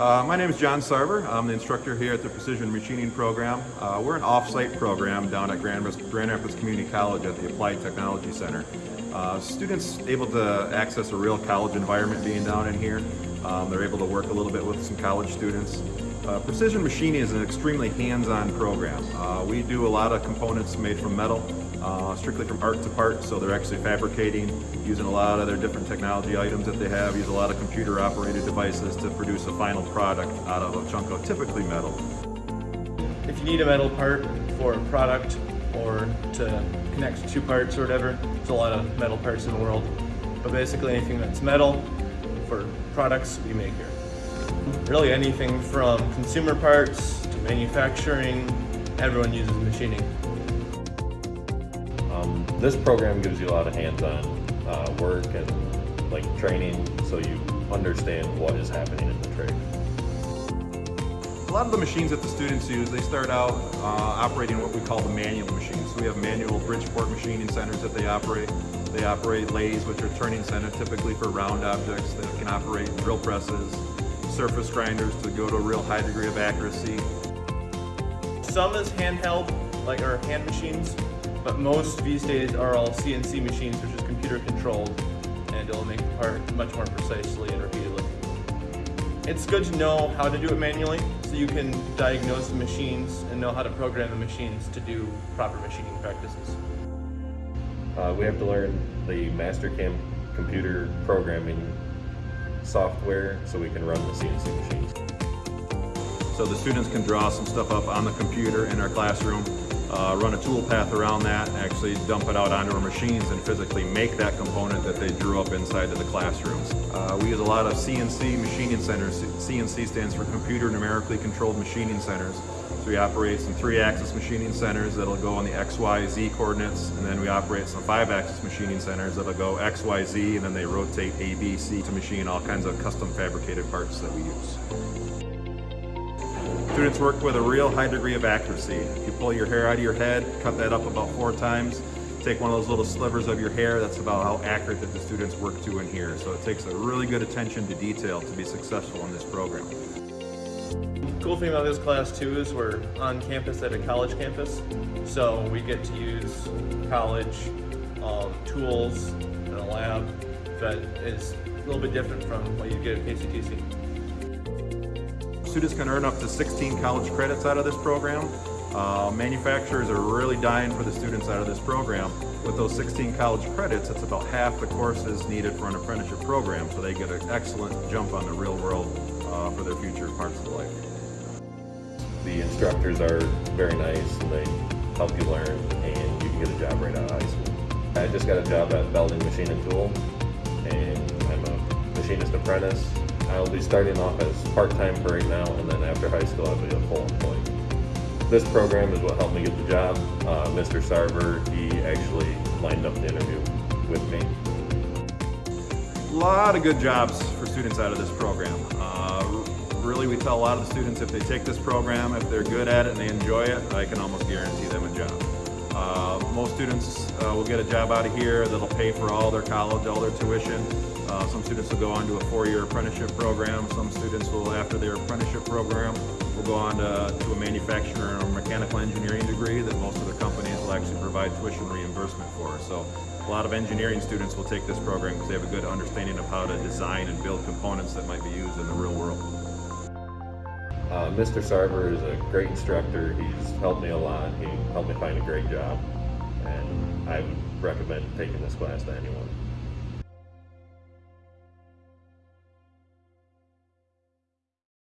Uh, my name is John Sarver. I'm the instructor here at the Precision Machining Program. Uh, we're an off-site program down at Grand, Grand, Rapids Community College at the Applied Technology Center. Uh, students able to access a real college environment being down in here. Um, they're able to work a little bit with some college students. Uh, Precision Machining is an extremely hands-on program. Uh, we do a lot of components made from metal, uh, strictly from art to part, so they're actually fabricating, using a lot of their different technology items that they have, use a lot of computer operated devices to produce a final product out of a chunk of typically metal. If you need a metal part for a product or to connect two parts or whatever, there's a lot of metal parts in the world. But basically anything that's metal for products we make here. Really anything from consumer parts to manufacturing, everyone uses machining. Um, this program gives you a lot of hands-on uh, work and like training so you understand what is happening in the trade. A lot of the machines that the students use, they start out uh, operating what we call the manual machines. So we have manual Bridgeport machining centers that they operate. They operate lathes, which are turning center typically for round objects that can operate drill presses, surface grinders to go to a real high degree of accuracy. Some is handheld, like our hand machines, but most these days are all CNC machines, which is computer controlled, and it'll make the part much more precisely and repeatedly. It's good to know how to do it manually, so you can diagnose the machines and know how to program the machines to do proper machining practices. Uh, we have to learn the Mastercam computer programming software so we can run the CNC machines. So the students can draw some stuff up on the computer in our classroom, uh, run a tool path around that, actually dump it out onto our machines and physically make that component that they drew up inside of the classrooms. Uh, we use a lot of CNC machining centers. CNC stands for Computer Numerically Controlled Machining Centers. So we operate some three-axis machining centers that'll go on the X, Y, Z coordinates, and then we operate some five-axis machining centers that'll go X, Y, Z, and then they rotate A, B, C to machine all kinds of custom fabricated parts that we use. Students work with a real high degree of accuracy. If you pull your hair out of your head, cut that up about four times, take one of those little slivers of your hair, that's about how accurate that the students work to in here. So it takes a really good attention to detail to be successful in this program. Cool thing about this class too is we're on campus at a college campus, so we get to use college um, tools in a lab that is a little bit different from what you get at KCTC. Students can earn up to 16 college credits out of this program. Uh, manufacturers are really dying for the students out of this program. With those 16 college credits, it's about half the courses needed for an apprenticeship program, so they get an excellent jump on the real world uh, for their future parts of life. The instructors are very nice and they help you learn and you can get a job right out of high school. I just got a job at Belding Machine and Tool and I'm a machinist apprentice. I'll be starting off as part-time for right now and then after high school I'll be a full employee. This program is what helped me get the job. Uh, Mr. Sarver, he actually lined up the interview with me. A lot of good jobs for students out of this program. Uh, really, we tell a lot of the students if they take this program, if they're good at it and they enjoy it, I can almost guarantee them a job. Uh, most students uh, will get a job out of here that'll pay for all their college, all their tuition. Uh, some students will go on to a four-year apprenticeship program. Some students will, after their apprenticeship program, will go on to, to a manufacturer or mechanical engineering degree that most of the companies will actually provide tuition reimbursement for. So a lot of engineering students will take this program because they have a good understanding of how to design and build components that might be used in the real world. Uh, Mr. Sarver is a great instructor. He's helped me a lot. He helped me find a great job. And I would recommend taking this class to anyone.